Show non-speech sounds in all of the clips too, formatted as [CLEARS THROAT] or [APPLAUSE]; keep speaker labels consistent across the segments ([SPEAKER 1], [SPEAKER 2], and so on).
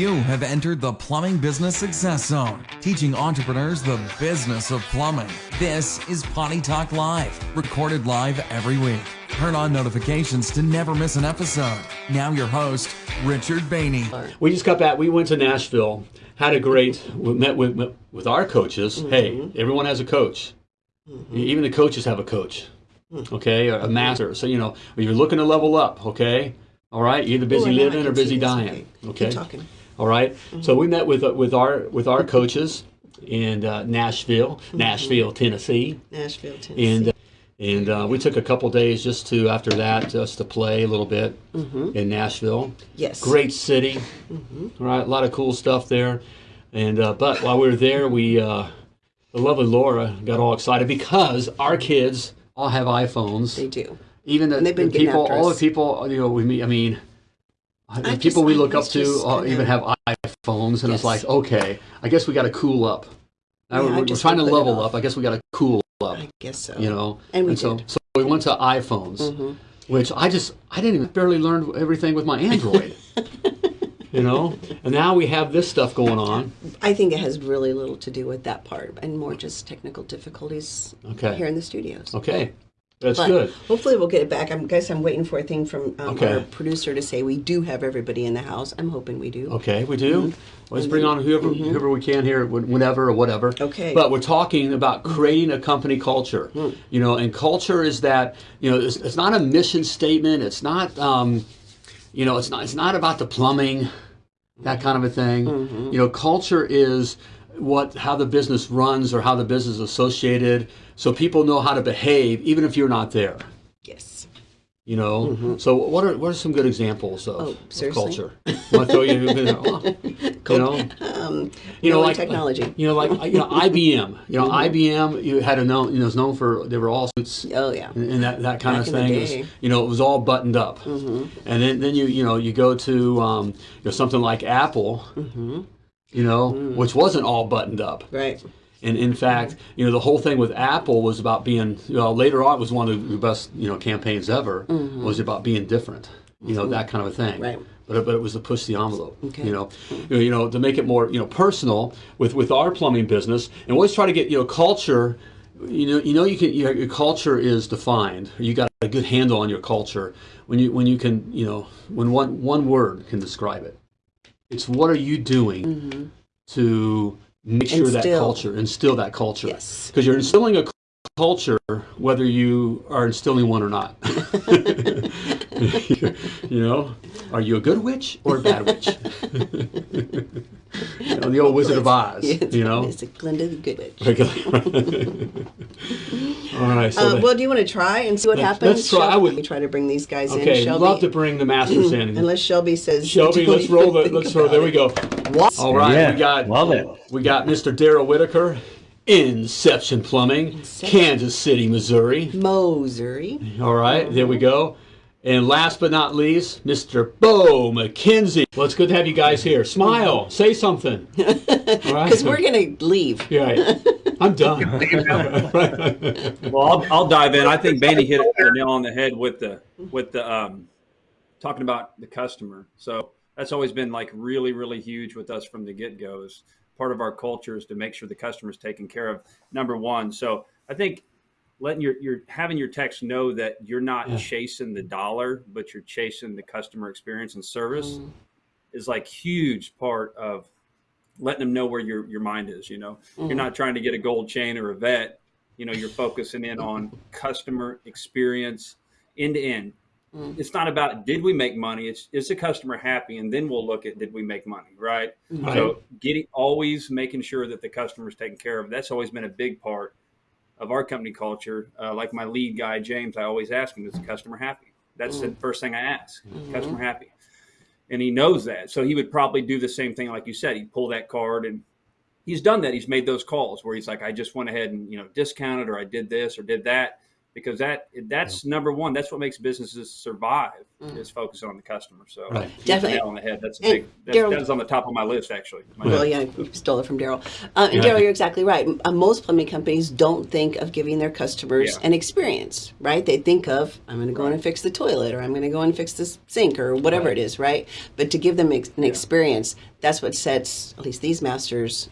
[SPEAKER 1] You have entered the Plumbing Business Success Zone, teaching entrepreneurs the business of plumbing. This is Potty Talk Live, recorded live every week. Turn on notifications to never miss an episode. Now, your host, Richard Bainey.
[SPEAKER 2] We just got back. We went to Nashville, had a great, we met with, with our coaches. Mm-hmm. Hey, everyone has a coach. Mm-hmm. Even the coaches have a coach, mm. okay, a master. So, you know, when you're looking to level up, okay, all right, either busy
[SPEAKER 3] Oh, I know, I
[SPEAKER 2] living or busy dying,
[SPEAKER 3] okay. Keep
[SPEAKER 2] okay.
[SPEAKER 3] talking.
[SPEAKER 2] All right? So we met with uh, with our with our coaches in uh, Nashville, Nashville, Tennessee,
[SPEAKER 3] Nashville, Tennessee.
[SPEAKER 2] and uh, and uh, we took a couple days just to after that just to play a little bit in Nashville.
[SPEAKER 3] yes.
[SPEAKER 2] Great city, all right? A lot of cool stuff there. And uh, but while we were there, we uh, the lovely Laura got all excited because our kids all have iPhones.
[SPEAKER 3] They do.
[SPEAKER 2] Even the,
[SPEAKER 3] And they've been
[SPEAKER 2] the people, all the people you know we meet. I mean, the
[SPEAKER 3] just-
[SPEAKER 2] people we
[SPEAKER 3] I
[SPEAKER 2] look up to uh, even have iPhones, and it's like, okay, I guess we got to cool up.
[SPEAKER 3] Yeah,
[SPEAKER 2] we're, we're trying to
[SPEAKER 3] wanna put it
[SPEAKER 2] level up. I guess we got to cool up.
[SPEAKER 3] I guess so.
[SPEAKER 2] You know,
[SPEAKER 3] And we
[SPEAKER 2] so
[SPEAKER 3] did. Mm-hmm.
[SPEAKER 2] so we went to iPhones, which I just I didn't even barely learn everything with my Android. [LAUGHS] you know, and now we have this stuff going on.
[SPEAKER 3] I think it has really little to do with that part and more just technical difficulties
[SPEAKER 2] Okay.
[SPEAKER 3] here in the studios.
[SPEAKER 2] Okay, that's
[SPEAKER 3] But
[SPEAKER 2] good.
[SPEAKER 3] hopefully we'll get it back. I'm guess I'm waiting for a thing from um,
[SPEAKER 2] Okay.
[SPEAKER 3] our producer to say we do have everybody in the house. I'm hoping we do.
[SPEAKER 2] Okay, we do.
[SPEAKER 3] Mm-hmm.
[SPEAKER 2] Let's bring on whoever whoever we can here, whenever or whatever.
[SPEAKER 3] Okay.
[SPEAKER 2] But we're talking about creating a company culture. You know, and culture is that you know it's, it's not a mission statement. It's not um, you know it's not it's not about the plumbing, that kind of a thing. You know, culture is what how the business runs or how the business is associated, so people know how to behave even if you're not there.
[SPEAKER 3] Yes.
[SPEAKER 2] You know, so what are what are some good examples of,
[SPEAKER 3] Mm-hmm. Oh,
[SPEAKER 2] of
[SPEAKER 3] seriously?
[SPEAKER 2] culture? Want to throw you, [LAUGHS] you know,
[SPEAKER 3] Um,
[SPEAKER 2] you know, like
[SPEAKER 3] technology.
[SPEAKER 2] You know, like you know, IBM. You know, IBM. You had a known. You know, was known for they were all suits
[SPEAKER 3] Oh yeah.
[SPEAKER 2] and, and that, that kind
[SPEAKER 3] Back
[SPEAKER 2] of thing. Was, you know, it was all buttoned up. mm -hmm. And then then you you know you go to um, you know something like Apple. You know, which wasn't all buttoned up.
[SPEAKER 3] Right.
[SPEAKER 2] And in fact, you know, the whole thing with Apple was about being, you know, later on it was one of the best, you know, campaigns ever, was about being different, you know, that kind of a thing.
[SPEAKER 3] Right.
[SPEAKER 2] But, but it was to push the envelope,
[SPEAKER 3] Okay.
[SPEAKER 2] you know, you know, you know, to make it more, you know, personal with, with our plumbing business. And always try to get, you know, culture, you know, you know, you can, your, your culture is defined. You got a good handle on your culture when you, when you can, you know, when one, one word can describe it. It's what are you doing mm-hmm. to make sure that culture, instill that culture.
[SPEAKER 3] Yes.
[SPEAKER 2] Because you're instilling a culture whether you are instilling one or not. [LAUGHS] you know, are you a good witch or a bad witch? [LAUGHS] you know, the old Wizard of Oz.
[SPEAKER 3] Yes,
[SPEAKER 2] You know.
[SPEAKER 3] It's a Glinda the Good Witch. [LAUGHS]
[SPEAKER 2] All right. So
[SPEAKER 3] Uh,
[SPEAKER 2] the-
[SPEAKER 3] well, do you want to try and see what
[SPEAKER 2] Let's-
[SPEAKER 3] happens?
[SPEAKER 2] let's try. I would-
[SPEAKER 3] Let me try to bring these guys
[SPEAKER 2] okay,
[SPEAKER 3] in. Shelby,
[SPEAKER 2] love to bring the masters [CLEARS THROAT] in.
[SPEAKER 3] unless Shelby says.
[SPEAKER 2] Shelby, let's roll the. Let's roll. There we go.
[SPEAKER 3] What?
[SPEAKER 2] All right,
[SPEAKER 4] Yeah,
[SPEAKER 2] we got
[SPEAKER 4] love it.
[SPEAKER 2] We got Mr. Daryl Whitaker, Inception Plumbing, Kansas City, Missouri.
[SPEAKER 3] Mosery.
[SPEAKER 2] All right, there we go. And last but not least, Mr. Bo McKenzie. Well, it's good to have you guys here. Smile, say something. [LAUGHS] All right.
[SPEAKER 3] Because we're going to leave.
[SPEAKER 2] Yeah, right. I'm done. [LAUGHS] [LAUGHS]
[SPEAKER 4] Well, I'll, I'll dive in. I think Bandy hit the nail on the head with the with the um, talking about the customer. So that's always been like really really huge with us from the get go. Part of our culture is to make sure the customer is taken care of. Number one. So I think letting your your having your techs know that you're not
[SPEAKER 2] Yeah.
[SPEAKER 4] chasing the dollar, but you're chasing the customer experience and service mm. is like huge part of letting them know where your your mind is. You know, you're mm. not trying to get a gold chain or a vet. You know, you're focusing in on [LAUGHS] customer experience end to end. Mm. It's not about did we make money. It's is the customer happy, and then we'll look at did we make money, right?
[SPEAKER 2] Right.
[SPEAKER 4] So getting always making sure that the customer is taken care of. That's always been a big part of our company culture. Uh, like my lead guy James, I always ask him, is the customer happy? That's the mm. first thing I ask. Mm-hmm. Customer happy, and he knows that. So he would probably do the same thing, like you said. He'd pull that card, and he's done that. He's made those calls where he's like, I just went ahead and you know discounted, or I did this or did that. Because that that's number one. That's what makes businesses survive is focus on the customer. So
[SPEAKER 2] Right.
[SPEAKER 4] you hit the
[SPEAKER 3] Definitely.
[SPEAKER 4] on the head. That's a
[SPEAKER 3] And
[SPEAKER 4] big. That's,
[SPEAKER 3] Daryl-
[SPEAKER 4] that is on the top of my list actually. My
[SPEAKER 3] Well,
[SPEAKER 4] list.
[SPEAKER 3] yeah, you stole it from Daryl. Uh, and
[SPEAKER 2] Yeah.
[SPEAKER 3] Daryl, you're exactly right. Uh, most plumbing companies don't think of giving their customers
[SPEAKER 4] Yeah.
[SPEAKER 3] an experience, right? They think of, I'm going to go in and fix the toilet, or I'm going to go in and fix this sink, or whatever it is, right? But to give them ex- an experience, that's what sets at least these masters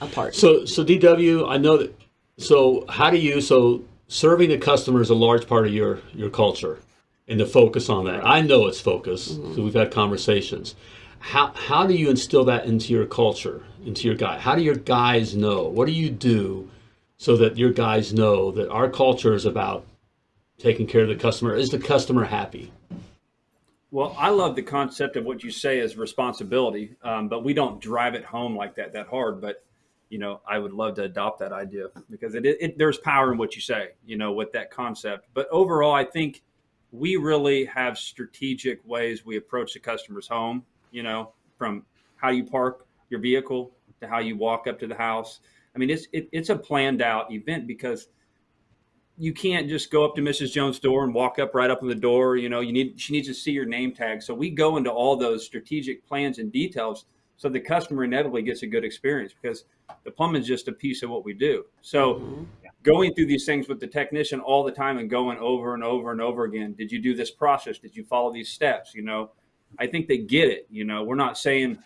[SPEAKER 3] apart.
[SPEAKER 2] So, so DW, I know that. So, how do you? So, serving the customer is a large part of your your culture, and the focus on that. I know it's focus because we've had conversations. How how do you instill that into your culture, into your guy? How do your guys know? What do you do so that your guys know that our culture is about taking care of the customer? Is the customer happy?
[SPEAKER 4] Well, I love the concept of what you say is responsibility, um, but we don't drive it home like that that hard. But you know, I would love to adopt that idea because it, it there's power in what you say, you know, with that concept. But overall, I think we really have strategic ways we approach the customer's home. You know, from how you park your vehicle to how you walk up to the house. I mean, it's it, it's a planned out event because you can't just go up to Mrs. Jones' door and walk up right up on the door. You know, you need she needs to see your name tag. So we go into all those strategic plans and details so the customer inevitably gets a good experience because the plumbing is just a piece of what we do. So mm-hmm. going through these things with the technician all the time and going over and over and over again. Did you do this process? Did you follow these steps? You know, I think they get it. You know, we're not saying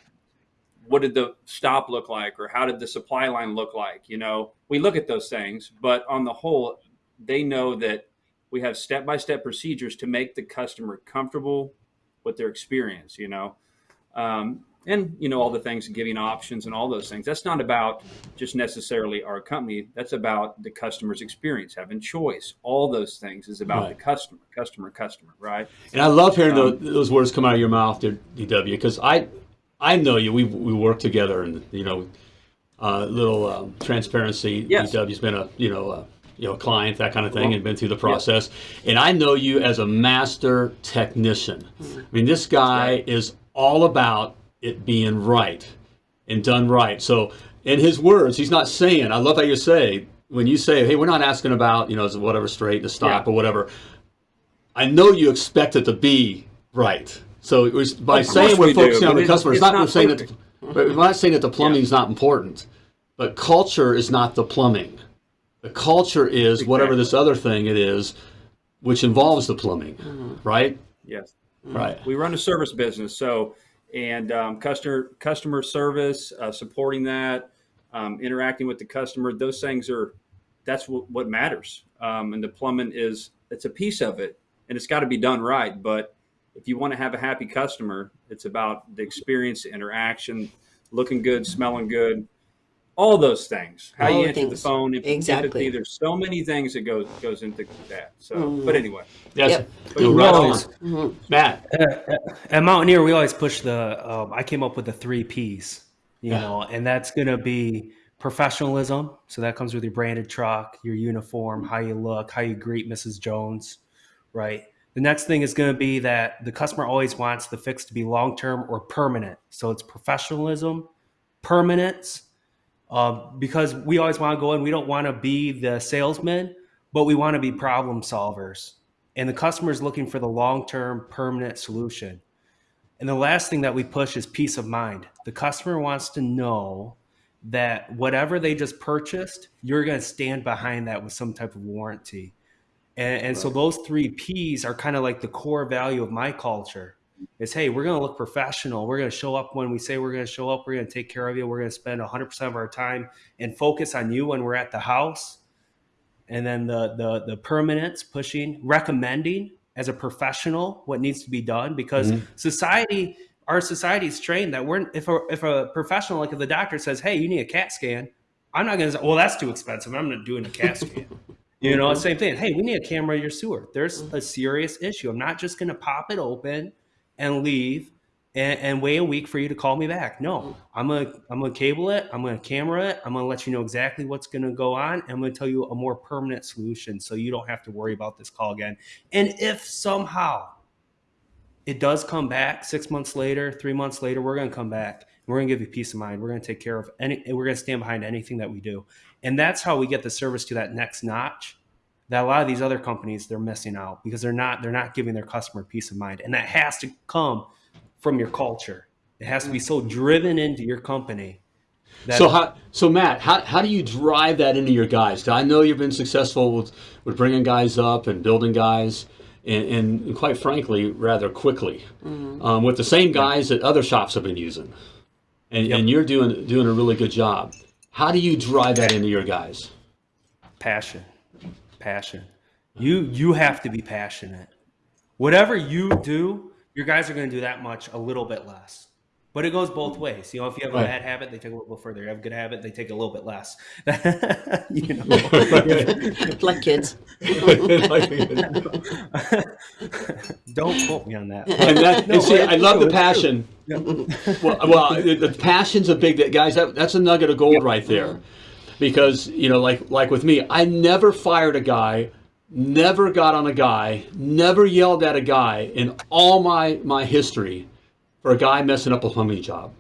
[SPEAKER 4] what did the stop look like or how did the supply line look like you know we look at those things but on the whole they know that we have step-by-step procedures to make the customer comfortable with their experience you know um, and you know all the things giving options and all those things that's not about just necessarily our company that's about the customer's experience having choice all those things is about
[SPEAKER 2] Right.
[SPEAKER 4] the customer customer customer right
[SPEAKER 2] And I love hearing
[SPEAKER 4] Um,
[SPEAKER 2] tho- those words come out of your mouth, there, DW, because I, I know you. We we work together, and you know, uh, little um, transparency.
[SPEAKER 4] Yes.
[SPEAKER 2] DW's been a you know a, you know client that kind of thing, and been through the process. And I know you as a master technician. I mean, this guy is all about it being right and done right. So, in his words, he's not saying. I love how you say when you say, "Hey, we're not asking about you know is whatever straight to stop
[SPEAKER 4] Yeah.
[SPEAKER 2] or whatever." I know you expect it to be right. So it was by saying we're
[SPEAKER 4] we do,
[SPEAKER 2] focusing on the customer. It's,
[SPEAKER 4] it's
[SPEAKER 2] not,
[SPEAKER 4] not
[SPEAKER 2] saying that. We're not saying that the plumbing is not important, but culture is not the plumbing. The culture is whatever this other thing it is, which involves the plumbing, mm-hmm. right?
[SPEAKER 4] yes
[SPEAKER 2] Right.
[SPEAKER 4] we run a service business so and um, customer customer service uh, supporting that um, interacting with the customer those things are that's what, matters um, and the plumbing is it's a piece of it and it's got to be done right but if you want to have a happy customer it's about the experience the interaction looking good smelling good all those things how
[SPEAKER 3] All
[SPEAKER 4] you
[SPEAKER 3] the
[SPEAKER 4] answer the phone empathy,
[SPEAKER 3] Exactly.
[SPEAKER 4] there's so many things that goes goes into that so
[SPEAKER 3] Mm.
[SPEAKER 4] but anyway
[SPEAKER 2] Yes.
[SPEAKER 3] Yep.
[SPEAKER 2] You're
[SPEAKER 5] We
[SPEAKER 2] right
[SPEAKER 5] always-
[SPEAKER 2] on. Matt.
[SPEAKER 5] At Mountaineer, we always push the. Um, I came up with the three P's, you
[SPEAKER 2] Yeah.
[SPEAKER 5] know, and that's going to be professionalism. So that comes with your branded truck, your uniform, how you look, how you greet Mrs. Jones, right? The next thing is going to be that the customer always wants the fix to be long term or permanent. So it's professionalism, permanence, uh, because we always want to go in. We don't want to be the salesman, but we want to be problem solvers. And the customer is looking for the long term, permanent solution. And the last thing that we push is peace of mind. The customer wants to know that whatever they just purchased, you're going to stand behind that with some type of warranty. And, and so those three P's are kind of like the core value of my culture. Is hey, we're going to look professional. We're going to show up when we say we're going to show up. We're going to take care of you. We're going to spend 100% of our time and focus on you when we're at the house. And then the the the permanence pushing, recommending as a professional what needs to be done because mm-hmm. society our society is trained that we're if a if a professional like if the doctor says hey you need a cat scan i'm not going to say well that's too expensive. I'm not doing a cat [LAUGHS] scan. You know mm-hmm. same thing. Hey we need a camera. In your sewer. There's mm-hmm. a serious issue. I'm not just going to pop it open and leave and, and wait a week for you to call me back no mm. i'm gonna i'm gonna cable it i'm gonna camera it i'm gonna let you know exactly what's gonna go on and i'm gonna tell you a more permanent solution so you don't have to worry about this call again and if somehow it does come back six months later, three months later, we're going to come back. We're to give you peace of mind. We're going to take care of any, we're to stand behind anything that we do. And that's how we get the service to that next notch that a lot of these other companies they're missing out because they're not they're not giving their customer peace of mind. And that has to come from your culture. It has to be so driven into your company that
[SPEAKER 2] So how, so Matt, how, how do you drive that into your guys? I know you've been successful with, with bringing guys up and building guys, and, and quite frankly, rather quickly, um, with the same guys that other shops have been using, and, and you're doing doing a really good job. How do you drive that into your guys?
[SPEAKER 5] passion passion you you have to be passionate whatever you do your guys are going to do that much a little bit less but it goes both ways you know if you have a
[SPEAKER 2] Right.
[SPEAKER 5] bad habit they take a little bit further you have a good habit they take a little bit less [LAUGHS] you know [LAUGHS]
[SPEAKER 3] like kids. [LAUGHS]
[SPEAKER 5] don't quote me on that
[SPEAKER 2] and that,
[SPEAKER 5] No,
[SPEAKER 2] and see, I love the
[SPEAKER 5] it's true.
[SPEAKER 2] passion. well, well, the, the passion's a big that, guys. That, that's a nugget of gold right there, because you know, like like with me, I never fired a guy, never got on a guy, never yelled at a guy in all my my history for a guy messing up a plumbing job.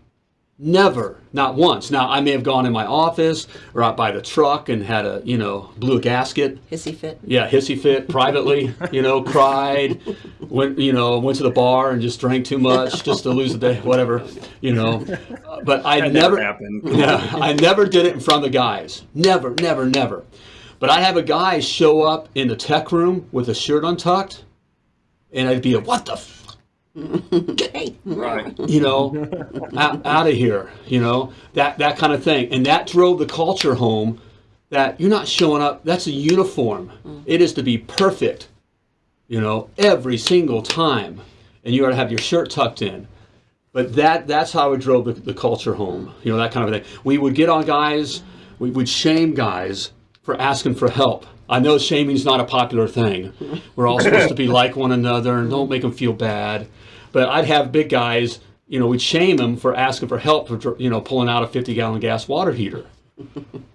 [SPEAKER 2] Never, not once. Now I may have gone in my office or out by the truck and had a you know blew a gasket.
[SPEAKER 3] Hissy fit.
[SPEAKER 2] Yeah, hissy fit privately, you know, [LAUGHS] cried, went, you know, went to the bar and just drank too much just to lose the day, whatever, you know. Uh, [LAUGHS] But I
[SPEAKER 4] That
[SPEAKER 2] never,
[SPEAKER 4] never happened. [LAUGHS]
[SPEAKER 2] yeah, I never did it in front of the guys. Never, never, never. But I'd have a guy show up in the tech room with a shirt untucked, and I'd be like, "What the."
[SPEAKER 4] Right. [LAUGHS]
[SPEAKER 2] you know, out, out of here, you know, that, that kind of thing. And that drove the culture home that you're not showing up, that's a uniform. Mm. It is to be perfect, you know, every single time. And you got to have your shirt tucked in. But that that's how it drove the, the culture home, you know, that kind of thing. We would get on guys, we would shame guys for asking for help. I know shaming's not a popular thing. We're all supposed to be [LAUGHS] like one another and don't make them feel bad. But I'd have big guys, you know, we'd shame them for asking for help for, you know, pulling out a 50 gallon gas water heater. [LAUGHS]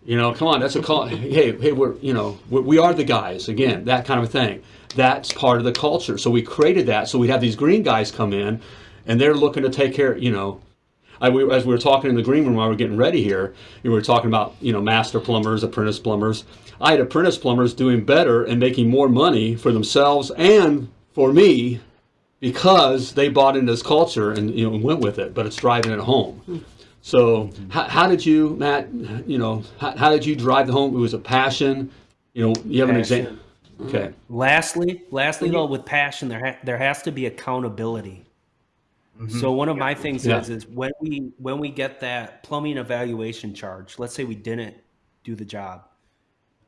[SPEAKER 2] You know, come on, that's a call. Hey, hey, we're, you know, we we are the guys again, that kind of a thing. That's part of the culture. So we created that. So we'd have these green guys come in, and they're looking to take care. You know, I, we, as we were talking in the green room while we were getting ready here, we were talking about you know master plumbers, apprentice plumbers. I had apprentice plumbers doing better and making more money for themselves and for me because they bought into this culture and you know went with it. But it's driving it home. Hmm. So how, how did you, Matt? You know, how, how did you drive the home? It was a passion. You know, you have an example. Okay.
[SPEAKER 5] Lastly, lastly mm-hmm. though, with passion, there ha- there has to be accountability. Mm-hmm. So one of my things
[SPEAKER 2] Yeah.
[SPEAKER 5] is is when we when we get that plumbing evaluation charge, let's say we didn't do the job,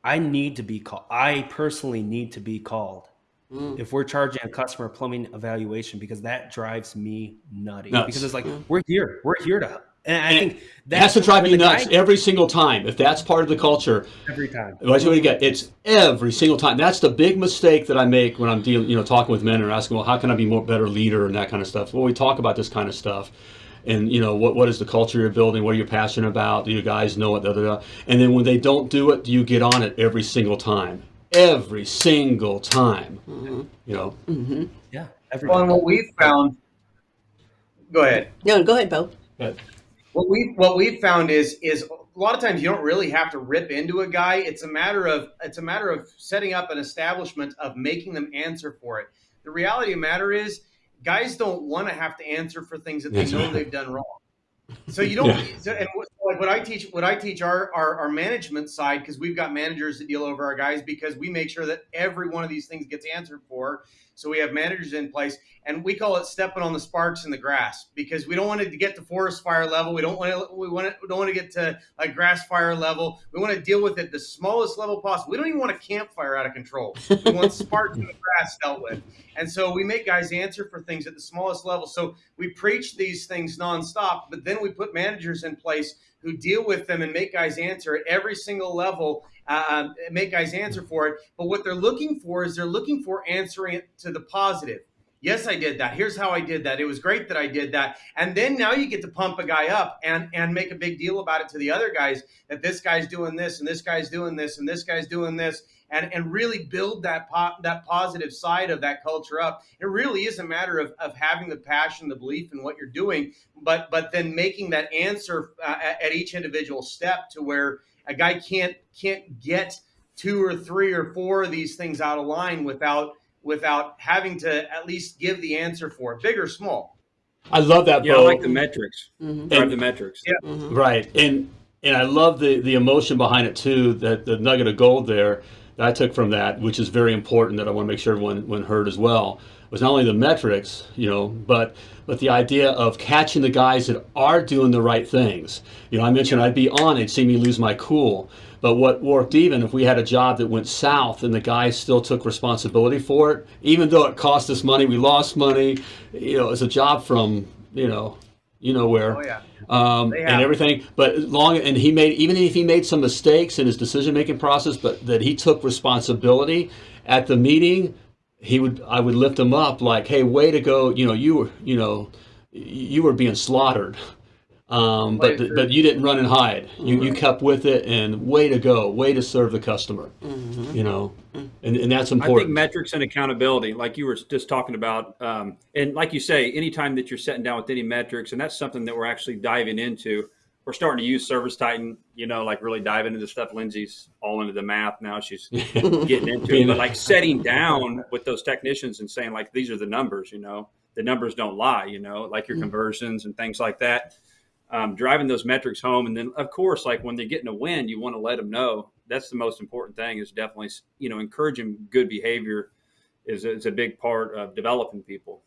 [SPEAKER 5] I need to be called. I personally need to be called Mm. if we're charging a customer plumbing evaluation because that drives me nutty.
[SPEAKER 2] Nuts.
[SPEAKER 5] Because it's like mm. we're here, we're here to, and I
[SPEAKER 2] And
[SPEAKER 5] think
[SPEAKER 2] It
[SPEAKER 5] that
[SPEAKER 2] has to drive
[SPEAKER 5] when
[SPEAKER 2] you nuts
[SPEAKER 5] guy-
[SPEAKER 2] every single time. If that's part of the culture,
[SPEAKER 5] every time.
[SPEAKER 2] That's what you get. It's every single time. That's the big mistake that I make when I'm dealing, you know, talking with men and asking, well, how can I be more better leader and that kind of stuff. Well, we talk about this kind of stuff, and you know, what what is the culture you're building? What are you passionate about? Do you guys know it? Da, da, da. And then when they don't do it, do you get on it every single time? Every single time. Mm-hmm. You know. Mm-hmm.
[SPEAKER 5] Yeah, every
[SPEAKER 6] Well, and what we've found. Go ahead.
[SPEAKER 3] No, go ahead, Bo.
[SPEAKER 2] But
[SPEAKER 6] What we what we've found is is a lot of times you don't really have to rip into a guy. It's a matter of it's a matter of setting up an establishment of making them answer for it. The reality of the matter is, guys don't want to have to answer for things that they
[SPEAKER 2] That's
[SPEAKER 6] know
[SPEAKER 2] right.
[SPEAKER 6] they've done wrong. So you don't.
[SPEAKER 2] Yeah.
[SPEAKER 6] So, and what, like what I teach, what I teach our our, our management side because we've got managers that deal over our guys because we make sure that every one of these things gets answered for. So we have managers in place, and we call it stepping on the sparks in the grass because we don't want it to get to forest fire level. We don't want to. We want to, we don't want to get to like grass fire level. We want to deal with it the smallest level possible. We don't even want a campfire out of control. We want [LAUGHS] sparks in the grass dealt with. And so we make guys answer for things at the smallest level. So we preach these things nonstop, but then we put managers in place who deal with them and make guys answer at every single level, uh, make guys answer for it. But what they're looking for is they're looking for answering it to the positive. Yes, I did that. Here's how I did that. It was great that I did that. And then now you get to pump a guy up and and make a big deal about it to the other guys that this guy's doing this and this guy's doing this and this guy's doing this and and really build that po- that positive side of that culture up. It really is a matter of, of having the passion, the belief in what you're doing, but but then making that answer uh, at, at each individual step to where a guy can't can't get two or three or four of these things out of line without without having to at least give the answer for it, big or small.
[SPEAKER 2] I love that,
[SPEAKER 4] Yeah, I like the metrics.
[SPEAKER 3] Mm-hmm.
[SPEAKER 4] Drive
[SPEAKER 2] And-
[SPEAKER 4] the metrics.
[SPEAKER 2] Yeah, Right, and and I love the the emotion behind it too. That the nugget of gold there that I took from that, which is very important, that I want to make sure everyone everyone heard as well, was not only the metrics, you know, but but the idea of catching the guys that are doing the right things. You know, I mentioned I'd be on, it'd see me lose my cool. But what worked even if we had a job that went south and the guys still took responsibility for it, even though it cost us money, we lost money. You know, it's a job from you know, you know where
[SPEAKER 6] Oh yeah.
[SPEAKER 2] um, and everything. But long and he made even if he made some mistakes in his decision making process, but that he took responsibility at the meeting, he would I would lift him up like, hey, way to go! You know, you were you know you were being slaughtered. Um, but
[SPEAKER 6] Right.
[SPEAKER 2] but you didn't run and hide. You, you kept with it, and way to go, way to serve the customer. You know, and, and that's
[SPEAKER 4] I think
[SPEAKER 2] important.
[SPEAKER 4] metrics and accountability, like you were just talking about, um, and like you say, anytime that you're sitting down with any metrics, and that's something that we're actually diving into. We're starting to use Service Titan, you know, like really diving into the stuff. Lindsay's all into the math now; she's [LAUGHS] getting into it. But like setting down with those technicians and saying, like, these are the numbers. You know, the numbers don't lie. You know, like your conversions and things like that. Um, driving those metrics home, and then of course, like when they're getting a win, you want to let them know. That's the most important thing. Is definitely you know encouraging good behavior is is a big part of developing people.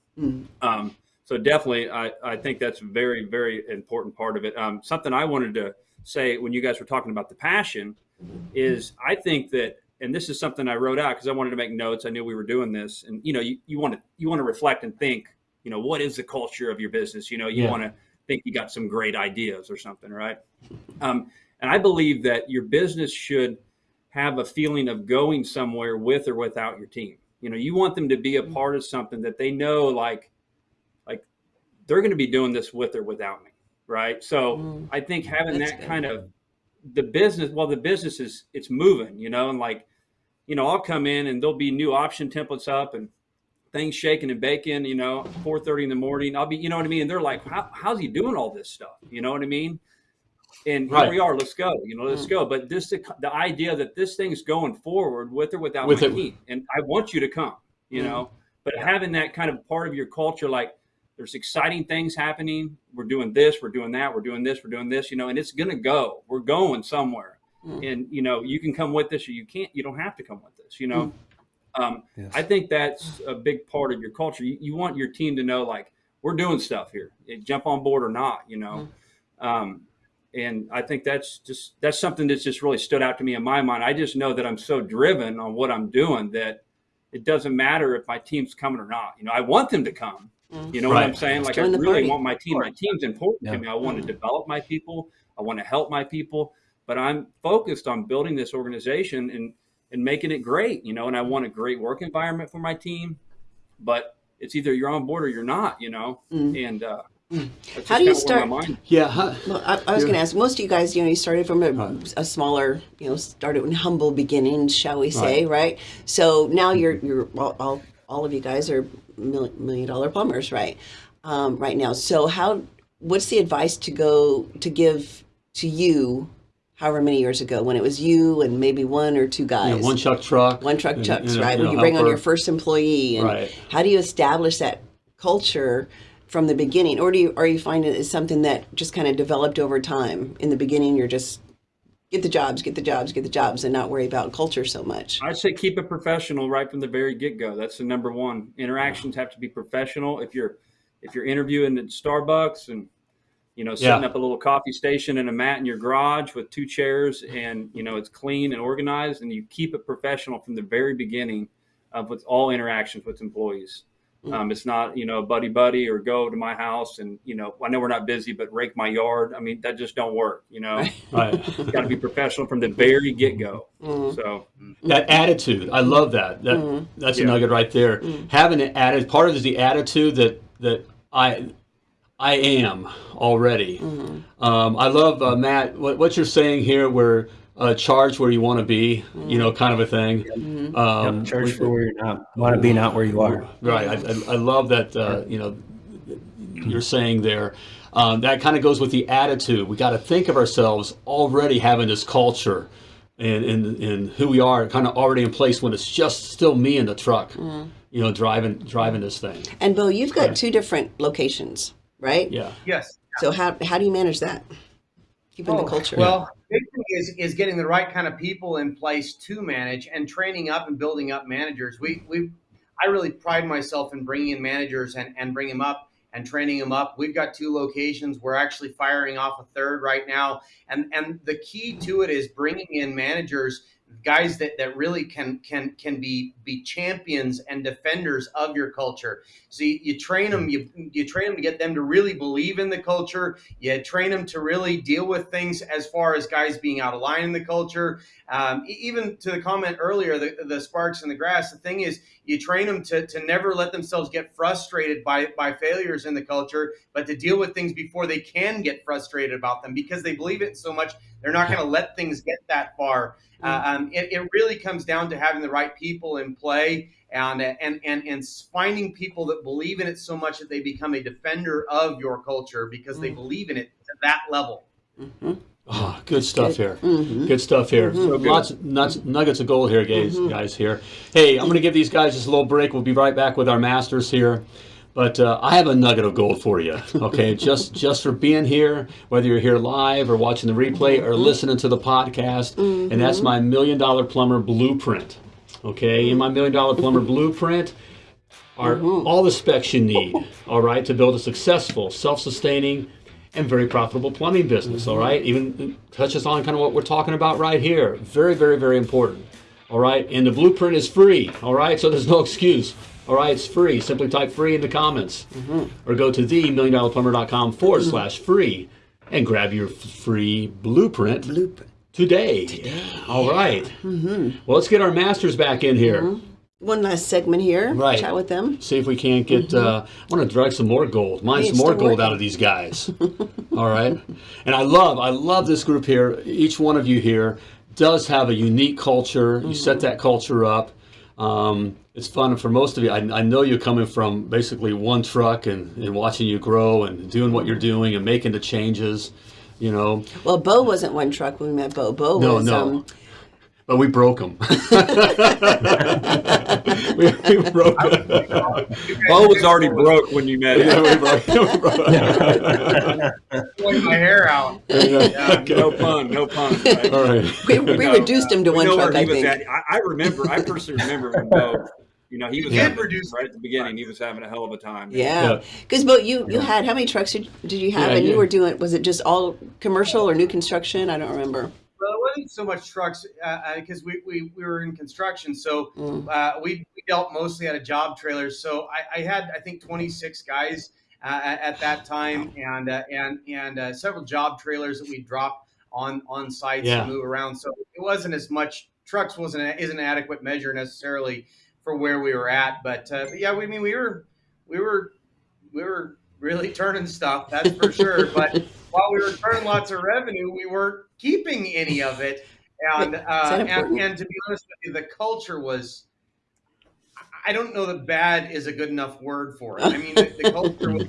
[SPEAKER 4] Um, so definitely, I, I think that's a very very important part of it. Um, something I wanted to say when you guys were talking about the passion is I think that, and this is something I wrote out because I wanted to make notes. I knew we were doing this, and you know, you, you want to you want to reflect and think. You know, what is the culture of your business? You know, you
[SPEAKER 2] Yeah.
[SPEAKER 4] want to think you got some great ideas or something, right? Um, and I believe that your business should have a feeling of going somewhere with or without your team. You know, you want them to be a part of something that they know, like, like they're going to be doing this with or without me, right? So
[SPEAKER 3] Mm.
[SPEAKER 4] I think having
[SPEAKER 3] That's
[SPEAKER 4] that
[SPEAKER 3] good.
[SPEAKER 4] kind of the business, well, the business is it's moving, you know, and like, you know, I'll come in and there'll be new option templates up and things shaking and baking, you know, 4:30 in the morning. I'll be, you know what I mean? And they're like, How, how's he doing all this stuff? You know what I mean? And here we are. Let's go. You know,
[SPEAKER 3] Mm.
[SPEAKER 4] let's go. But this, the idea that this thing's going forward with or without
[SPEAKER 2] With
[SPEAKER 4] my
[SPEAKER 2] it.
[SPEAKER 4] team, and I want you to come. You
[SPEAKER 3] Mm.
[SPEAKER 4] know, but having that kind of part of your culture, like there's exciting things happening. We're doing this. We're doing that. We're doing this. We're doing this. You know, and it's gonna go. We're going somewhere.
[SPEAKER 3] Mm.
[SPEAKER 4] And you know, you can come with us, or you can't. You don't have to come with us. You know. Um,
[SPEAKER 5] Yes.
[SPEAKER 4] I think that's a big part of your culture. You, you want your team to know, like, we're doing stuff here. Eh, Jump on board or not, you know. Um, and I think that's just that's something that's just really stood out to me in my mind. I just know that I'm so driven on what I'm doing that it doesn't matter if my team's coming or not. You know, I want them to come. You know what I'm
[SPEAKER 2] Right.
[SPEAKER 4] saying? Like, I really
[SPEAKER 3] party.
[SPEAKER 4] want my team. My team's important
[SPEAKER 5] Yeah.
[SPEAKER 4] to me. I want to develop my people. I want to help my people. But I'm focused on building this organization and and making it great. You know, and I want a great work environment for my team. But it's either you're on board or you're not. You know, and uh, that's
[SPEAKER 3] How do you start-
[SPEAKER 2] yeah, huh,
[SPEAKER 3] Well, I, I was going to ask. Most of you guys, you know, you started from a,
[SPEAKER 2] Right.
[SPEAKER 3] a smaller, you know, started in humble beginnings, shall we say, right? So now you're you're all all, all of you guys are million dollar plumbers, right? Um, right now. So how? What's the advice to go to give to you? However many years ago, when it was you and maybe one or two
[SPEAKER 2] yeah,
[SPEAKER 3] guys,
[SPEAKER 2] one truck truck,
[SPEAKER 3] one truck
[SPEAKER 2] and-
[SPEAKER 3] chucks,
[SPEAKER 2] and
[SPEAKER 3] right?
[SPEAKER 2] and
[SPEAKER 3] When
[SPEAKER 2] a
[SPEAKER 3] you bring on your first employee, and
[SPEAKER 2] Right.
[SPEAKER 3] how do you establish that culture from the beginning, or do you, or you find it is something that just kind of developed over time? In the beginning, you're just get the jobs, get the jobs, get the jobs, and not worry about culture so much.
[SPEAKER 4] I'd say keep it professional right from the very get go. That's the number one. Interactions have to be professional. If you're if you're interviewing at Starbucks and you know setting
[SPEAKER 2] Yeah.
[SPEAKER 4] up a little coffee station and a mat in your garage with two chairs and you know it's clean and organized and you keep it professional from the very beginning of with all interactions with employees. Um, it's not you know buddy buddy or go to my house and you know I know we're not busy but rake my yard. I mean that just don't work. You know,
[SPEAKER 2] Right. [LAUGHS]
[SPEAKER 4] got to be professional from the very get go.
[SPEAKER 3] Mm-hmm.
[SPEAKER 4] So.
[SPEAKER 2] that attitude i love that that
[SPEAKER 3] Mm-hmm.
[SPEAKER 2] that's a nugget right there having an attitude part of it is the attitude that that i i am already
[SPEAKER 3] Mm-hmm.
[SPEAKER 2] um, i love uh, matt what, what you're saying here where uh, charge where you want to be
[SPEAKER 3] Mm-hmm.
[SPEAKER 2] you know kind of a thing um,
[SPEAKER 5] Yep, charge for where you're not. Want to be not where you are.
[SPEAKER 2] Right. I, I, I love that, uh, you know, you're saying there. Um, that kind of goes with the attitude. We got to think of ourselves already having this culture and, and, and who we are kind of already in place when it's just still me in the truck, you know, driving driving this thing.
[SPEAKER 3] And Bill, you've got
[SPEAKER 2] Yeah.
[SPEAKER 3] two different locations, right?
[SPEAKER 2] Yeah.
[SPEAKER 6] Yes.
[SPEAKER 3] So how how do you manage that? Keeping the
[SPEAKER 6] Oh,
[SPEAKER 3] culture.
[SPEAKER 6] Well, big thing is is getting the right kind of people in place to manage and training up and building up managers. We we I really pride myself in bringing in managers and and bring them up and training them up. We've got two locations. We're actually firing off a third right now. And and the key to it is bringing in managers guys that, that really can can can be be champions and defenders of your culture. So you, you train them, you you train them to get them to really believe in the culture. You train them to really deal with things as far as guys being out of line in the culture. Um, even to the comment earlier, the, the sparks in the grass. The thing is, you train them to, to never let themselves get frustrated by by failures in the culture, but to deal with things before they can get frustrated about them because they believe it so much. They're not going to let things get that far. Uh, um, it, it really comes down to having the right people in play and, and and and finding people that believe in it so much that they become a defender of your culture because they mm. believe in it to that level.
[SPEAKER 2] Oh, good stuff here.
[SPEAKER 3] Mm-hmm.
[SPEAKER 2] Good stuff here. Mm-hmm. Lots, nuts, nuggets of gold here, guys. Mm-hmm. Guys here. Hey, I'm going to give these guys just a little break. We'll be right back with our masters here. But uh, I have a nugget of gold for you. Okay, [LAUGHS] just just for being here, whether you're here live or watching the replay or mm-hmm. listening to the podcast, and that's mm-hmm. my million dollar plumber blueprint. Okay, in my million dollar plumber [LAUGHS] blueprint are mm-hmm. all the specs you need. All right, to build a successful, self-sustaining, and very profitable plumbing business. All right, even touches on kind of what we're talking about right here. Very, very, very important. All right, and the blueprint is free. All right, so there's no excuse. All right, it's free. Simply type free in the comments mm-hmm. or go to themilliondollarplumber.com forward mm-hmm. slash free and grab your f- free blueprint
[SPEAKER 3] Blueprint.
[SPEAKER 2] today. All right. Mm-hmm. Well, let's get our masters back in here.
[SPEAKER 3] One last segment here.
[SPEAKER 2] Right.
[SPEAKER 3] Chat with them.
[SPEAKER 2] See if we can't get. Uh, I want to drag some more gold. Mine some more gold
[SPEAKER 3] working.
[SPEAKER 2] out of these guys. [LAUGHS] All right, and I love, I love this group here. Each one of you here does have a unique culture. You set that culture up. Um, it's fun for most of you. I, I know you're coming from basically one truck and, and watching you grow and doing what you're doing and making the changes. You know,
[SPEAKER 3] Well, Bo wasn't one truck when we met Bo. Bo
[SPEAKER 2] No,
[SPEAKER 3] was
[SPEAKER 2] no.
[SPEAKER 3] um
[SPEAKER 2] but we broke them. [LAUGHS] we, we broke 'em.
[SPEAKER 4] Bo was already broke when you met
[SPEAKER 2] Yeah,
[SPEAKER 4] him.
[SPEAKER 2] we broke- [LAUGHS] we broke- [LAUGHS]
[SPEAKER 6] Pulling my hair out.
[SPEAKER 4] Yeah, no pun, no pun. Right?
[SPEAKER 2] All right.
[SPEAKER 3] we, we
[SPEAKER 4] No,
[SPEAKER 3] reduced him to one truck, I think.
[SPEAKER 4] at. I, I remember. I personally remember when Bo, you know, he was
[SPEAKER 6] did
[SPEAKER 4] having, right at the beginning. He was having a hell of a time.
[SPEAKER 3] Yeah,
[SPEAKER 2] Yeah.
[SPEAKER 3] because Bo, you you had how many trucks did, did you have?
[SPEAKER 2] Yeah,
[SPEAKER 3] and you were doing was it just all commercial or new construction? I don't remember.
[SPEAKER 6] Well, it wasn't so much trucks because we, we, we were in construction, so
[SPEAKER 3] Mm.
[SPEAKER 6] uh, we, we dealt mostly out of job trailers. So I, I had I think 26 guys uh, at, at that time, and uh, and and uh, several job trailers that we dropped on on sites
[SPEAKER 2] Yeah.
[SPEAKER 6] and move around. So it wasn't as much trucks wasn't isn't an adequate measure necessarily for where we were at. But, uh, but yeah, we I mean we were we were we were really [LAUGHS] turning stuff that's for sure. But [LAUGHS] while we were turning lots of revenue, we weren't keeping any of it. And, uh, and and to be honest with you, the culture was. I don't know that bad is a good enough word for it. I mean, the, the culture was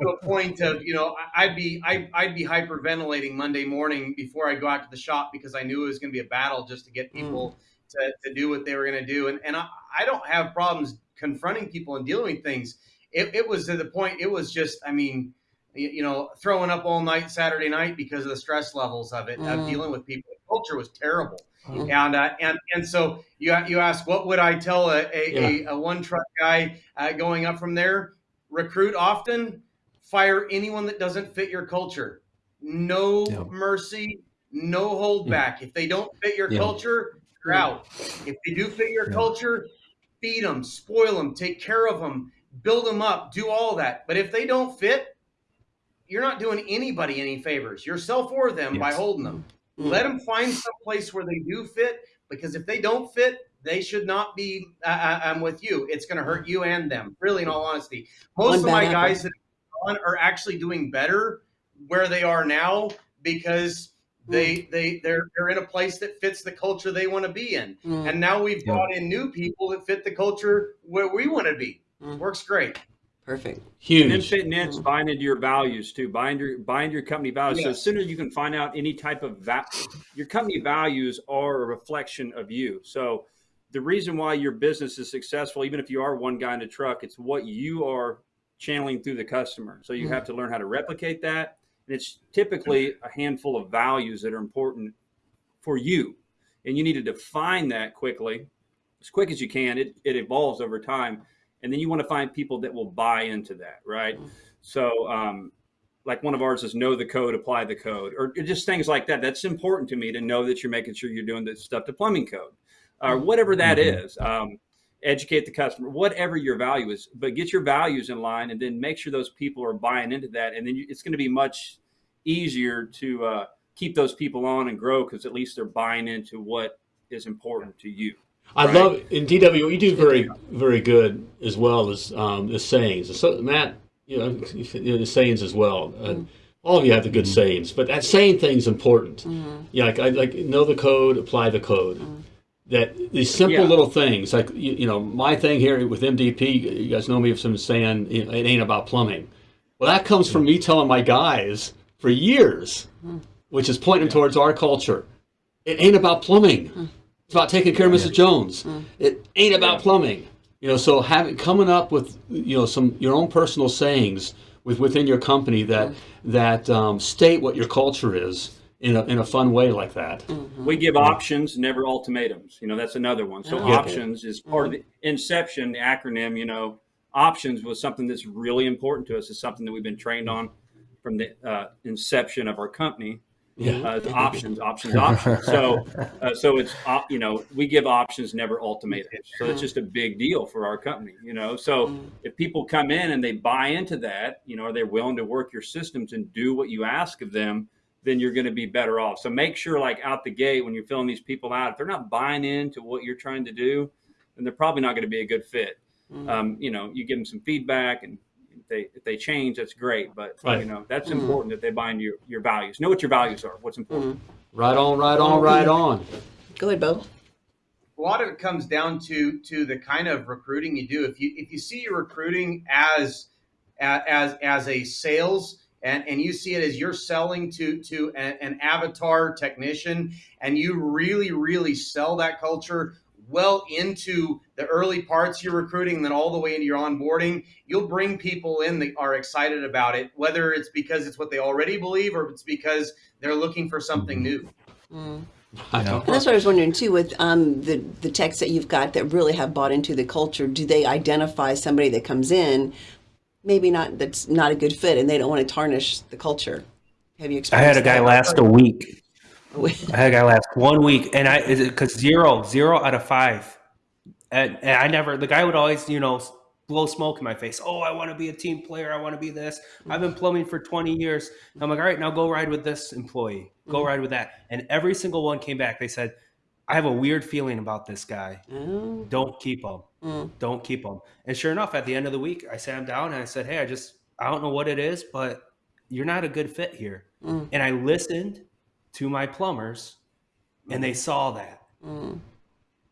[SPEAKER 6] to a point of you know I'd be I, I'd be hyperventilating Monday morning before I go out to the shop because I knew it was going to be a battle just to get people to, to do what they were going to do. And and I, I don't have problems confronting people and dealing with things. It, it was to the point. It was just I mean you, know throwing up all night Saturday night because of the stress levels of it of
[SPEAKER 3] Mm.
[SPEAKER 6] dealing with people. The culture was terrible.
[SPEAKER 3] Mm.
[SPEAKER 6] And uh, and and so you you ask what would I tell a a, a, a one truck guy uh, going up from there? Recruit often, fire anyone that doesn't fit your culture. No
[SPEAKER 5] Yeah.
[SPEAKER 6] mercy, no hold back. If they don't fit your
[SPEAKER 5] Yeah.
[SPEAKER 6] culture, you're out. If they do fit your
[SPEAKER 5] Yeah.
[SPEAKER 6] culture, feed them, spoil them, take care of them, build them up, do all that. But if they don't fit, you're not doing anybody any favors, yourself or them, by holding them.
[SPEAKER 3] Mm.
[SPEAKER 6] Let them find some place where they do fit, because if they don't fit, they should not be uh, uh, um, with you. It's going to hurt you and them. Really, in all honesty, most
[SPEAKER 3] One
[SPEAKER 6] of my
[SPEAKER 3] bad
[SPEAKER 6] guys that are, are actually doing better where they are now because they they they're they're in a place that fits the culture they want to be in.
[SPEAKER 3] Mm.
[SPEAKER 6] And now we've
[SPEAKER 5] Yeah.
[SPEAKER 6] brought in new people that fit the culture where we want to be.
[SPEAKER 3] Mm.
[SPEAKER 6] Works great.
[SPEAKER 3] Perfect.
[SPEAKER 4] And then
[SPEAKER 2] Huge.
[SPEAKER 4] fitting in, is buying into your values too. Bind your buying your company values. So as soon as you can find out any type of va- your company values are a reflection of you. So the reason why your business is successful, even if you are one guy in a truck, it's what you are channeling through the customer. So you have to learn how to replicate that. And it's typically a handful of values that are important for you. And you need to define that quickly, as quick as you can. It, it evolves over time. And then you want to find people that will buy into that, right? So, um, like one of ours is know the code, apply the code, or just things like that. That's important to me to know that you're making sure you're doing the stuff to plumbing code, or whatever that is. Um, educate the customer, whatever your value is, but get your values in line, and then make sure those people are buying into that, and then you, it's going to be much easier to uh, keep those people on and grow because at least they're buying into what is important to you.
[SPEAKER 2] I
[SPEAKER 4] Right.
[SPEAKER 2] love in DW. What you do very, very good as well as um, the sayings. So Matt, you know, the sayings as well. Uh, all of you have the good mm-hmm. sayings, but that saying thing's important. Yeah, like I like know the code, apply the code. That these simple
[SPEAKER 4] Yeah.
[SPEAKER 2] little things, like you, you know, my thing here with MDP. You guys know me from saying you know, it ain't about plumbing. Well, that comes from me telling my guys for years, which is pointing towards our culture. It ain't about plumbing. It's about taking care of Mrs. Jones. It ain't about plumbing. You know, so having coming up with you know some your own personal sayings with within your company that that um, state what your culture is in a in a fun way like that.
[SPEAKER 4] We give options, never ultimatums. You know, that's another one. So
[SPEAKER 3] Oh,
[SPEAKER 4] options is part of the inception, the acronym, you know, options was something that's really important to us. It's something that we've been trained on from the uh, inception of our company.
[SPEAKER 2] Yeah.
[SPEAKER 4] Uh, [LAUGHS] options, options, options. So, uh, so it's op- you know we give options, never ultimatums. So it's just a big deal for our company. You know, so if people come in and they buy into that, you know, are they willing to work your systems and do what you ask of them? Then you're going to be better off. So make sure, like out the gate, when you're filling these people out, if they're not buying into what you're trying to do, then they're probably not going to be a good fit. Um, you know, you give them some feedback and if they if they change, that's great. But
[SPEAKER 2] Right.
[SPEAKER 4] you know, that's mm-hmm. important that they buy into your, your values. Know what your values are. What's important. Mm-hmm.
[SPEAKER 2] Right on, right on, right mm-hmm. on.
[SPEAKER 3] Go ahead, Bo.
[SPEAKER 6] a lot of it comes down to to the kind of recruiting you do. If you if you see your recruiting as as as a sales and and you see it as you're selling to to an, an avatar technician and you really really sell that culture well into the early parts of your recruiting then all the way into your onboarding you'll bring people in that are excited about it whether it's because it's what they already believe or it's because they're looking for something new
[SPEAKER 2] I know.
[SPEAKER 3] And that's what I was wondering too. With um, the the techs that you've got that really have bought into the culture, do they identify somebody that comes in, maybe not that's not a good fit, and they don't want to tarnish the culture? Have you experienced I
[SPEAKER 5] had a guy
[SPEAKER 3] that?
[SPEAKER 5] last a week. [LAUGHS] I a guy last one week, and I is it because zero, zero out of five, and, and I never. The guy would always, you know, blow smoke in my face. Oh, I want to be a team player. I want to be this. I've been plumbing for twenty years. I'm like, all right, now go ride with this employee. Go ride with that. And every single one came back. They said, I have a weird feeling about this guy.
[SPEAKER 3] Oh,
[SPEAKER 5] Don't keep him.
[SPEAKER 3] Mm.
[SPEAKER 5] Don't keep him. And sure enough, at the end of the week, I sat him down and I said, Hey, I just I don't know what it is, but you're not a good fit here.
[SPEAKER 3] Mm.
[SPEAKER 5] And I listened to my plumbers and they saw that.
[SPEAKER 3] Mm.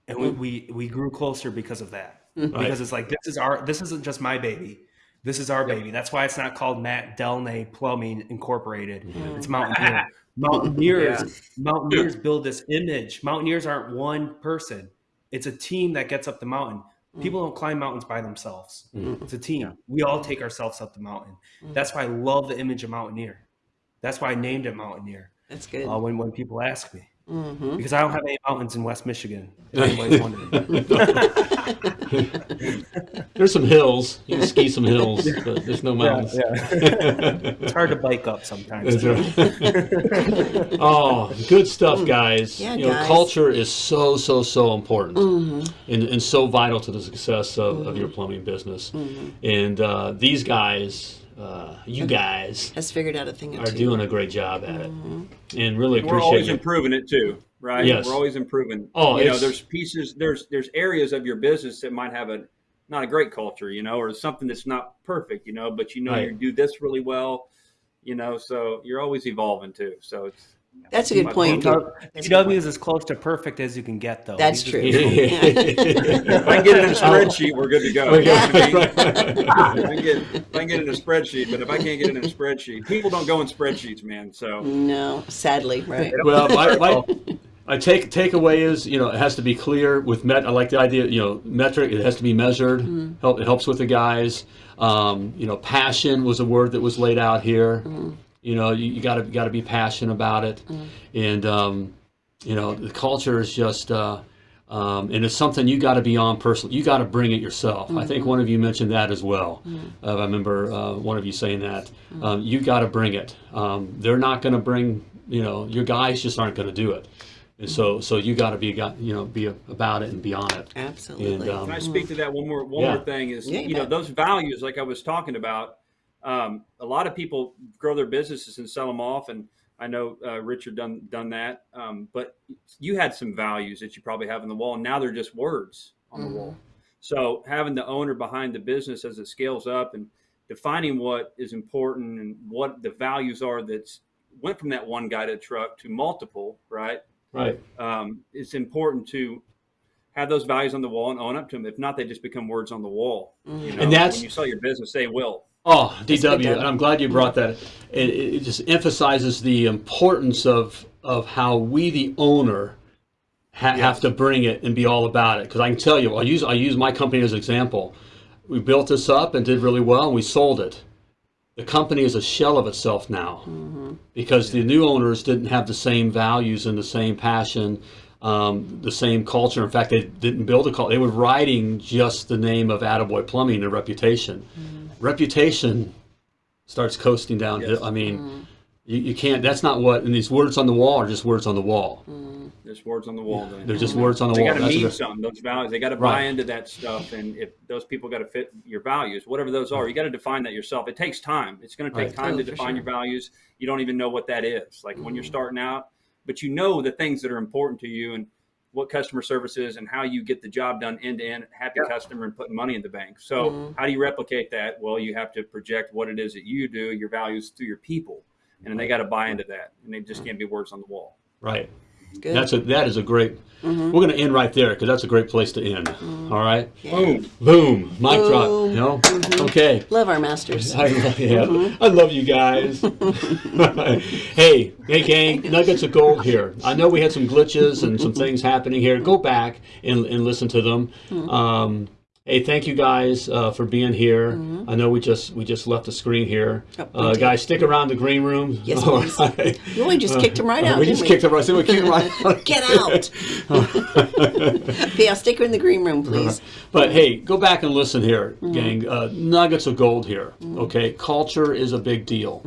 [SPEAKER 5] And we, we we grew closer because of that.
[SPEAKER 3] Mm.
[SPEAKER 5] Because it's like this is our this isn't just my baby. This is our baby. That's why it's not called Matt Delnay Plumbing Incorporated. It's Mountaineer. [LAUGHS] Mountaineers, Mountaineers build this image. Mountaineers aren't one person. It's a team that gets up the mountain. People don't climb mountains by themselves. It's a team. We all take ourselves up the mountain. That's why I love the image of Mountaineer. That's why I named it Mountaineer.
[SPEAKER 3] That's good.
[SPEAKER 5] Uh, when when people ask me,
[SPEAKER 3] hmm
[SPEAKER 5] because I don't have any mountains in West Michigan. If anybody's wondering.
[SPEAKER 2] There's some hills. You can ski some hills, but there's no mountains.
[SPEAKER 5] Yeah, yeah. [LAUGHS] it's hard to bike up sometimes. [LAUGHS]
[SPEAKER 2] Oh, good stuff, guys.
[SPEAKER 3] Yeah,
[SPEAKER 2] you know,
[SPEAKER 3] guys.
[SPEAKER 2] culture is so, so, so important
[SPEAKER 3] Mm-hmm.
[SPEAKER 2] and, and so vital to the success of, of your plumbing business.
[SPEAKER 3] Mm-hmm.
[SPEAKER 2] And uh, these guys, uh, you guys,
[SPEAKER 3] Has figured out a thing or
[SPEAKER 2] are
[SPEAKER 3] two.
[SPEAKER 2] doing a great job at it.
[SPEAKER 3] Mm-hmm.
[SPEAKER 2] And really appreciate.
[SPEAKER 4] We're always
[SPEAKER 2] you.
[SPEAKER 4] improving it too, right?
[SPEAKER 2] Yes.
[SPEAKER 4] We're always improving.
[SPEAKER 2] Oh,
[SPEAKER 4] you know, there's pieces, there's there's areas of your business that might have a not a great culture, you know, or something that's not perfect, you know, but you know
[SPEAKER 2] Right.
[SPEAKER 4] you do this really well, you know, so you're always evolving too. So it's
[SPEAKER 3] That's a good point.
[SPEAKER 4] phone-
[SPEAKER 3] That's a good
[SPEAKER 5] TW
[SPEAKER 3] point.
[SPEAKER 5] is as close to perfect as you can get, though.
[SPEAKER 3] That's
[SPEAKER 5] He's
[SPEAKER 3] true. [LAUGHS]
[SPEAKER 4] If I can get it in a spreadsheet, we're good to go.
[SPEAKER 2] Okay.
[SPEAKER 4] if, I can get, if I can get it in a spreadsheet, but if I can't get it in a spreadsheet, people don't go in spreadsheets, man. So
[SPEAKER 3] No, sadly, right.
[SPEAKER 2] well, my, my, [LAUGHS] my take takeaway is you know it has to be clear with met. I like the idea you know metric. It has to be measured. Help it helps with the guys. Um, you know, passion was a word that was laid out here. You know, you, you gotta gotta be passionate about it, and um, you know the culture is just. Uh, um, and it's something you got to be on personally. You got to bring it yourself. I think one of you mentioned that as well. Uh, I remember uh, one of you saying that. Um, you got to bring it. Um, they're not going to bring. You know, your guys just aren't going to do it. And so, so you got to be, got you know, be about it and be on it.
[SPEAKER 3] Absolutely.
[SPEAKER 2] And um,
[SPEAKER 4] Can I speak to that one more one
[SPEAKER 2] Yeah.
[SPEAKER 4] more thing is
[SPEAKER 3] Yeah, you
[SPEAKER 4] you know those values like I was talking about. Um, a lot of people grow their businesses and sell them off, and I know uh, Richard done done that. Um, but you had some values that you probably have on the wall, and now they're just words on the wall. So having the owner behind the business as it scales up and defining what is important and what the values are that's went from that one guided truck to multiple, right?
[SPEAKER 2] right.
[SPEAKER 4] um, it's important to have those values on the wall and own up to them. If not, they just become words on the wall. You know,
[SPEAKER 2] And that's-
[SPEAKER 4] when you sell your business, they will.
[SPEAKER 2] Oh, DW, and I'm glad you brought that. It, it just emphasizes the importance of of how we, the owner, ha- have to bring it and be all about it. Because I can tell you, I use I use my company as an example. We built this up and did really well, and we sold it. The company is a shell of itself now because the new owners didn't have the same values and the same passion, um, the same culture. In fact, they didn't build a culture. They were riding just the name of Attaboy Plumbing, and reputation. Reputation starts coasting downhill.
[SPEAKER 4] Yes.
[SPEAKER 2] I mean, you, you can't. That's not what. And these words on the wall are just words on the wall.
[SPEAKER 4] There's words on the wall. then.
[SPEAKER 2] They're just words on the
[SPEAKER 4] They
[SPEAKER 2] wall.
[SPEAKER 4] got to
[SPEAKER 2] That's
[SPEAKER 4] mean something. Those values, they got to
[SPEAKER 2] Right.
[SPEAKER 4] buy into that stuff. And if those people got to fit your values, whatever those are, you got to define that yourself. It takes time. It's going to take
[SPEAKER 2] Right.
[SPEAKER 4] time
[SPEAKER 3] Oh,
[SPEAKER 4] to define
[SPEAKER 3] sure.
[SPEAKER 4] your values. You don't even know what that is. Like when you're
[SPEAKER 2] Mm-hmm.
[SPEAKER 4] starting out, but you know the things that are important to you and what customer service is and how you get the job done end to end, happy customer and putting money in the bank. So
[SPEAKER 3] Mm-hmm.
[SPEAKER 4] how do you replicate that? Well, you have to project what it is that you do, your values through your people, and then they got to buy into that, and they just can't be words on the wall.
[SPEAKER 2] Right.
[SPEAKER 3] Good.
[SPEAKER 2] That's a that is a great. Mm-hmm. We're going to end right there because that's a great place to end. Mm-hmm. All right.
[SPEAKER 4] Boom.
[SPEAKER 2] Boom. Mic drop.
[SPEAKER 3] Boom.
[SPEAKER 2] You know. Mm-hmm. Okay.
[SPEAKER 3] Love our masters.
[SPEAKER 2] I love, yeah, I love you guys. [LAUGHS] hey, hey, gang, nuggets of gold here. I know we had some glitches and some things happening here. Go back and, and listen to them. Um, hey, thank you guys uh, for being here. I know we just we just left the screen here.
[SPEAKER 3] We
[SPEAKER 2] Uh, guys, stick around the green room.
[SPEAKER 3] Yes, please.
[SPEAKER 2] right.
[SPEAKER 3] You only just kicked him right out.
[SPEAKER 2] Uh, we
[SPEAKER 3] didn't
[SPEAKER 2] just kicked him right. So we kicked him right out. [LAUGHS]
[SPEAKER 3] Get out. [LAUGHS] yeah, stick her in the green room, please.
[SPEAKER 2] But hey, go back and listen here, gang. Uh, nuggets of gold here. Okay, culture is a big deal.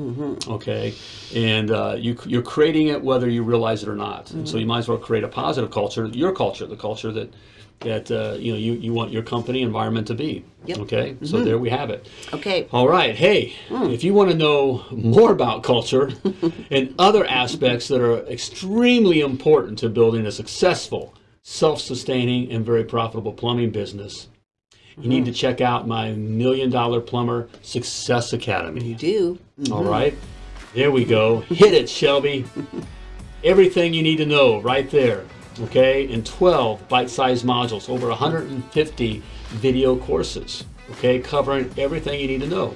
[SPEAKER 2] Okay, and uh, you you're creating it whether you realize it or not. And so you might as well create a positive culture, your culture, the culture that that uh, you know you, you want your company environment to be.
[SPEAKER 3] Yep.
[SPEAKER 2] Okay, so mm-hmm. there we have it.
[SPEAKER 3] Okay.
[SPEAKER 2] All right. Hey, mm. if you want to know more about culture [LAUGHS] and other aspects that are extremely important to building a successful, self sustaining, and very profitable plumbing business, you need mm-hmm. to check out my Million Dollar Plumber Success Academy.
[SPEAKER 3] You do. Mm-hmm.
[SPEAKER 2] All right. There we go. Hit it, Shelby. [LAUGHS] Everything you need to know right there. Okay. In 12 bite sized modules, over 150 video courses. Okay. Covering everything you need to know.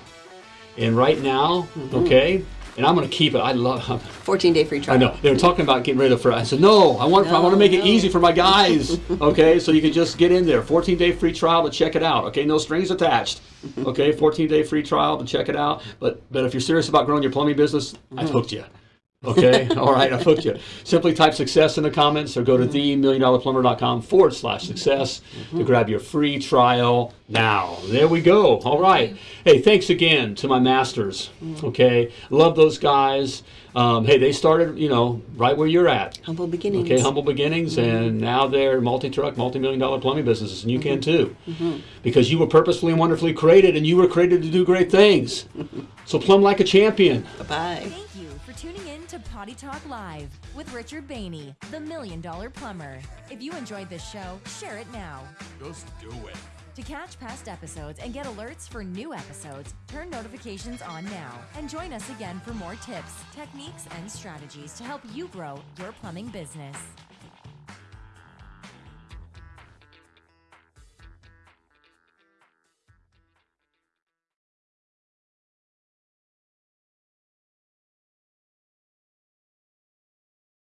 [SPEAKER 2] And right now, mm-hmm. okay, and I'm going to keep it. I love [LAUGHS]
[SPEAKER 3] 14 day free trial.
[SPEAKER 2] I know they were talking about getting rid of. I said no. I want. I want to make it easy for my guys. [LAUGHS] Okay, so you can just get in there. 14 day free trial to check it out. Okay, no strings attached. [LAUGHS] Okay, 14 day free trial to check it out. But but if you're serious about growing your plumbing business, I've mm-hmm. hooked you. Okay, [LAUGHS] all right, I've hooked you. Simply type success in the comments or go to mm-hmm. themilliondollarplumber.com forward slash success to mm-hmm. grab your free trial now. There we go. All right. Hey, thanks again to my masters. Mm. Okay, love those guys. Um, hey, they started, you know, right where you're at.
[SPEAKER 3] Humble beginnings.
[SPEAKER 2] Okay, humble beginnings, mm-hmm. and now they're multi-truck, multi-million dollar plumbing businesses, and you can too, because you were purposefully and wonderfully created, and you were created to do great things. [LAUGHS] So plumb like a champion.
[SPEAKER 3] Bye bye.
[SPEAKER 7] Thank you for tuning in to Potty Talk Live with Richard Bainey, the Million Dollar Plumber. If you enjoyed this show, share it now.
[SPEAKER 1] Just do it.
[SPEAKER 7] To catch past episodes and get alerts for new episodes, turn notifications on now and join us again for more tips, techniques, and strategies to help you grow your plumbing business.